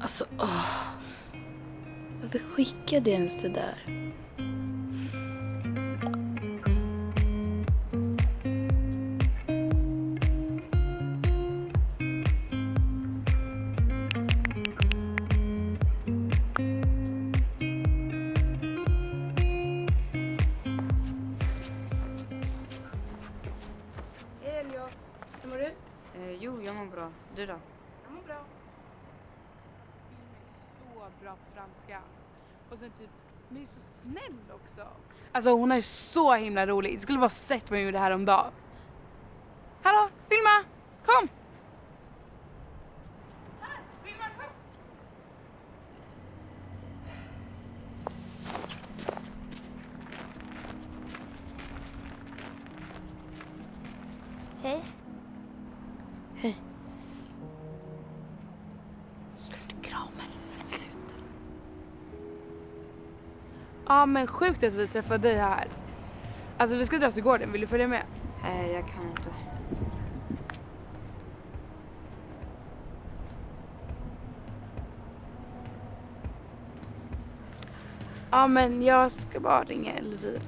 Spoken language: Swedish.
Alltså, åh. Varför skickade jag ens det där? Mår du? Eh, jo, jag mår bra. Du då? Jag mår bra. Alltså, Film är så bra på franska. Och sen typ, hon är så snäll också. Alltså hon är så himla rolig. Det skulle bara sett vad hon gjorde häromdagen. Hallå, Vilma! Kom! Här, Vilma, kom! Hej. Ja men sjukt att vi träffade dig här. Alltså vi ska dra till gården, vill du följa med? Nej, jag kan inte. Ja men jag ska bara ringa Elvira.